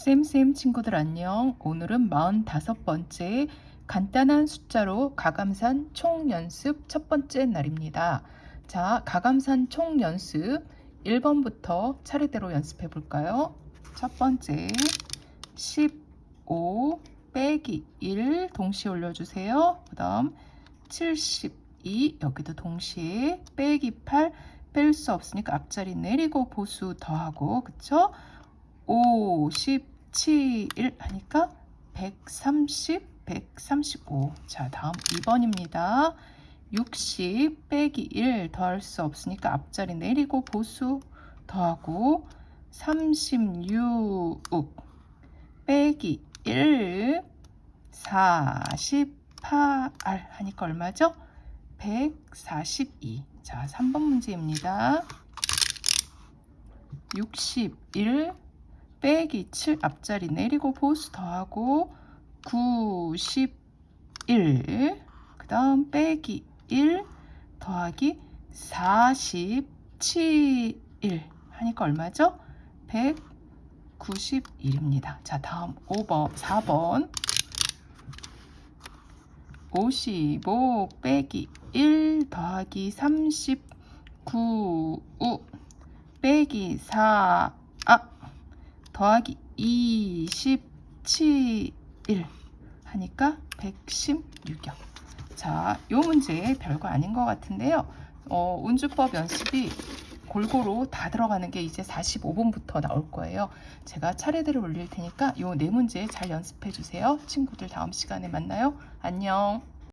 쌤쌤 친구들 안녕. 오늘은 45번째 간단한 숫자로 가감산 총연습 첫 번째 날입니다. 자, 가감산 총연습 1번부터 차례대로 연습해 볼까요? 첫 번째 15 빼기 1 동시에 올려주세요. 그 다음 72 여기도 동시에 빼기 8 뺄 수 없으니까 앞자리 내리고 보수 더하고 그쵸? 57 하니까 130, 135. 자, 다음 2번입니다. 60 빼기 1 더할 수 없으니까 앞자리 내리고 보수 더하고 36 빼기 1 48 하니까 얼마죠? 142. 자, 3번 문제입니다. 61 빼기 7 앞자리 내리고 보수 더하고 91 그 다음 빼기 1 더하기 47 하니까 얼마죠? 191입니다. 자 다음 5번 4번 55 빼기 1 더하기 39 빼기 4 아, 더하기 27 하니까 116이요. 자, 요 문제 별거 아닌 것 같은데요. 어, 운주법 연습이 골고루 다 들어가는 게 이제 45분부터 나올 거예요. 제가 차례대로 올릴 테니까 요 네 문제 잘 연습해 주세요. 친구들 다음 시간에 만나요. 안녕.